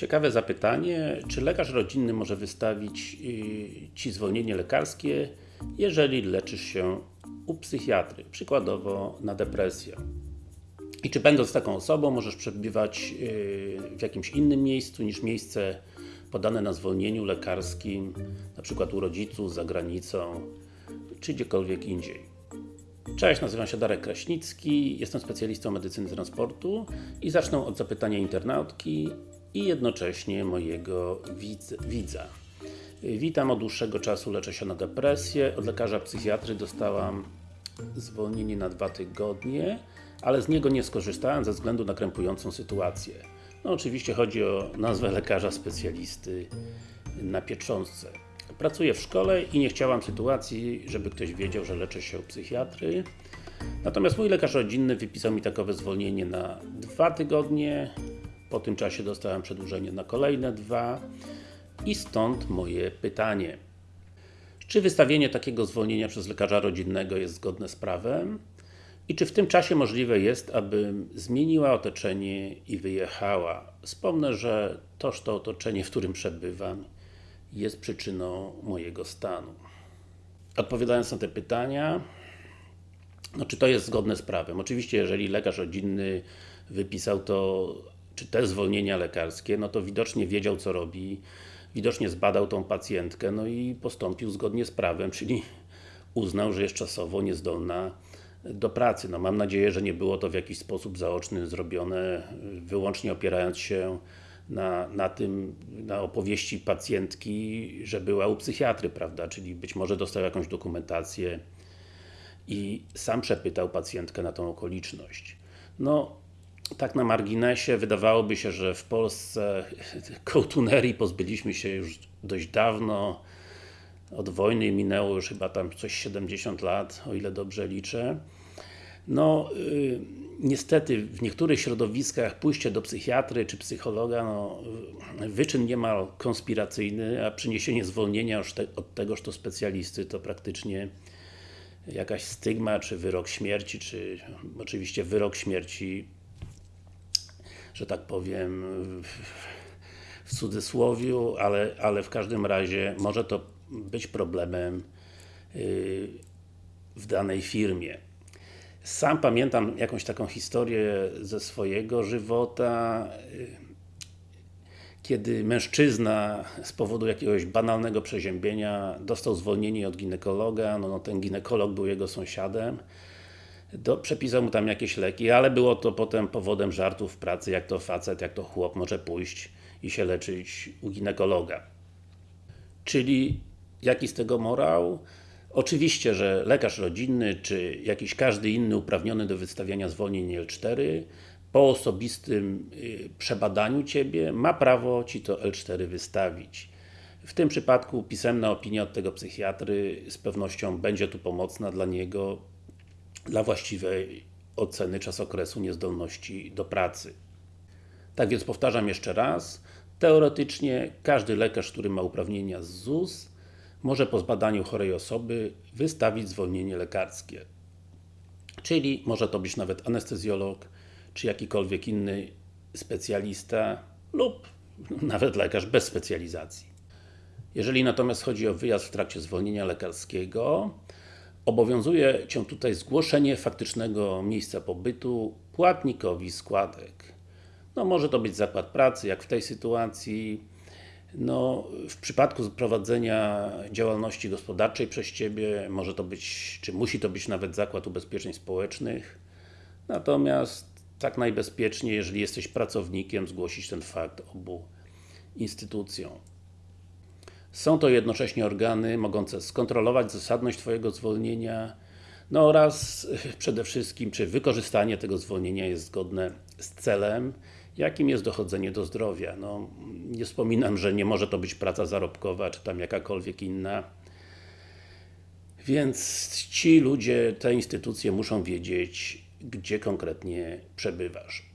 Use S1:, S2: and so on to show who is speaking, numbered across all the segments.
S1: Ciekawe zapytanie, czy lekarz rodzinny może wystawić yy, Ci zwolnienie lekarskie, jeżeli leczysz się u psychiatry, przykładowo na depresję. I czy będąc taką osobą możesz przebywać yy, w jakimś innym miejscu niż miejsce podane na zwolnieniu lekarskim, na przykład u rodziców, za granicą, czy gdziekolwiek indziej. Cześć, nazywam się Darek Kraśnicki, jestem specjalistą medycyny transportu i zacznę od zapytania internautki i jednocześnie mojego widza. Witam, od dłuższego czasu leczę się na depresję. Od lekarza psychiatry dostałam zwolnienie na dwa tygodnie, ale z niego nie skorzystałem ze względu na krępującą sytuację. No oczywiście chodzi o nazwę lekarza specjalisty na pieczątce. Pracuję w szkole i nie chciałam sytuacji, żeby ktoś wiedział, że leczę się u psychiatry. Natomiast mój lekarz rodzinny wypisał mi takowe zwolnienie na dwa tygodnie. Po tym czasie dostałem przedłużenie na kolejne dwa. I stąd moje pytanie. Czy wystawienie takiego zwolnienia przez lekarza rodzinnego jest zgodne z prawem? I czy w tym czasie możliwe jest, abym zmieniła otoczenie i wyjechała? Wspomnę, że toż to otoczenie, w którym przebywam jest przyczyną mojego stanu. Odpowiadając na te pytania, no czy to jest zgodne z prawem? Oczywiście, jeżeli lekarz rodzinny wypisał to, czy te zwolnienia lekarskie, no to widocznie wiedział co robi, widocznie zbadał tą pacjentkę, no i postąpił zgodnie z prawem, czyli uznał, że jest czasowo niezdolna do pracy. No mam nadzieję, że nie było to w jakiś sposób zaoczny zrobione, wyłącznie opierając się na, na tym, na opowieści pacjentki, że była u psychiatry, prawda, czyli być może dostał jakąś dokumentację i sam przepytał pacjentkę na tą okoliczność. No, tak na marginesie, wydawałoby się, że w Polsce kołtunerii pozbyliśmy się już dość dawno, od wojny minęło już chyba tam coś 70 lat, o ile dobrze liczę. No, y, niestety w niektórych środowiskach pójście do psychiatry czy psychologa, no, wyczyn niemal konspiracyjny, a przyniesienie zwolnienia od tegoż to specjalisty to praktycznie jakaś stygma, czy wyrok śmierci, czy oczywiście wyrok śmierci, że tak powiem w cudzysłowiu, ale, ale w każdym razie może to być problemem y, w danej firmie. Sam pamiętam jakąś taką historię ze swojego żywota, kiedy mężczyzna z powodu jakiegoś banalnego przeziębienia dostał zwolnienie od ginekologa, no, no ten ginekolog był jego sąsiadem, do, przepisał mu tam jakieś leki, ale było to potem powodem żartów w pracy, jak to facet, jak to chłop może pójść i się leczyć u ginekologa. Czyli jaki z tego morał? Oczywiście, że lekarz rodzinny, czy jakiś każdy inny uprawniony do wystawiania zwolnień L4 po osobistym y, przebadaniu Ciebie ma prawo Ci to L4 wystawić. W tym przypadku pisemna opinia od tego psychiatry z pewnością będzie tu pomocna dla niego dla właściwej oceny czasokresu niezdolności do pracy. Tak więc powtarzam jeszcze raz, teoretycznie każdy lekarz, który ma uprawnienia z ZUS może po zbadaniu chorej osoby wystawić zwolnienie lekarskie. Czyli może to być nawet anestezjolog, czy jakikolwiek inny specjalista lub nawet lekarz bez specjalizacji. Jeżeli natomiast chodzi o wyjazd w trakcie zwolnienia lekarskiego, obowiązuje Cię tutaj zgłoszenie faktycznego miejsca pobytu płatnikowi składek. No może to być zakład pracy, jak w tej sytuacji, no, w przypadku prowadzenia działalności gospodarczej przez Ciebie może to być, czy musi to być nawet Zakład Ubezpieczeń Społecznych natomiast tak najbezpieczniej, jeżeli jesteś pracownikiem, zgłosić ten fakt obu instytucjom. Są to jednocześnie organy mogące skontrolować zasadność Twojego zwolnienia no oraz przede wszystkim, czy wykorzystanie tego zwolnienia jest zgodne z celem jakim jest dochodzenie do zdrowia. No, nie wspominam, że nie może to być praca zarobkowa, czy tam jakakolwiek inna. Więc ci ludzie, te instytucje muszą wiedzieć, gdzie konkretnie przebywasz.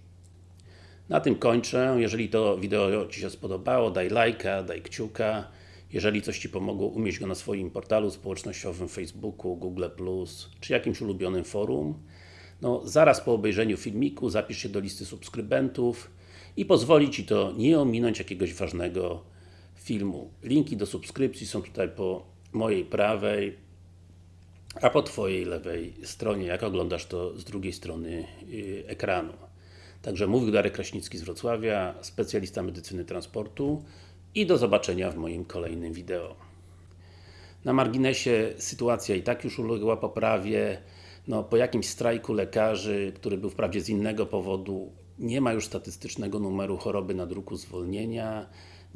S1: Na tym kończę. Jeżeli to wideo Ci się spodobało, daj lajka, daj kciuka. Jeżeli coś Ci pomogło, umieść go na swoim portalu społecznościowym, Facebooku, Google+, czy jakimś ulubionym forum. No, zaraz po obejrzeniu filmiku zapisz się do listy subskrybentów i pozwoli Ci to nie ominąć jakiegoś ważnego filmu. Linki do subskrypcji są tutaj po mojej prawej, a po Twojej lewej stronie, jak oglądasz to z drugiej strony yy, ekranu. Także mówił Darek Kraśnicki z Wrocławia, specjalista medycyny transportu i do zobaczenia w moim kolejnym wideo. Na marginesie sytuacja i tak już uległa poprawie. No, po jakimś strajku lekarzy, który był wprawdzie z innego powodu, nie ma już statystycznego numeru choroby na druku zwolnienia.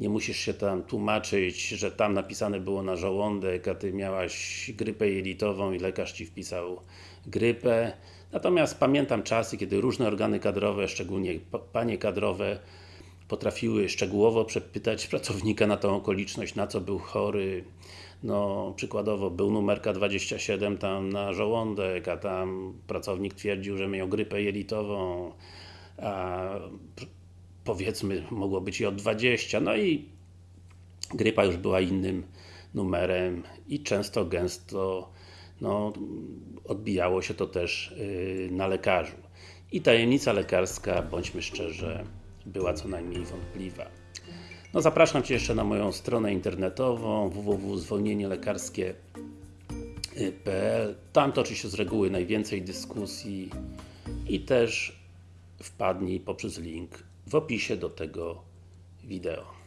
S1: Nie musisz się tam tłumaczyć, że tam napisane było na żołądek, a Ty miałaś grypę jelitową i lekarz Ci wpisał grypę. Natomiast pamiętam czasy, kiedy różne organy kadrowe, szczególnie panie kadrowe, potrafiły szczegółowo przepytać pracownika na tą okoliczność, na co był chory. No, przykładowo był numerka 27 tam na żołądek, a tam pracownik twierdził, że miał grypę jelitową, a powiedzmy mogło być i od 20, no i grypa już była innym numerem i często, gęsto no, odbijało się to też yy, na lekarzu. I tajemnica lekarska, bądźmy szczerze, była co najmniej wątpliwa. No zapraszam Cię jeszcze na moją stronę internetową www.zwolnienielekarskie.pl Tam toczy się z reguły najwięcej dyskusji i też wpadnij poprzez link w opisie do tego wideo.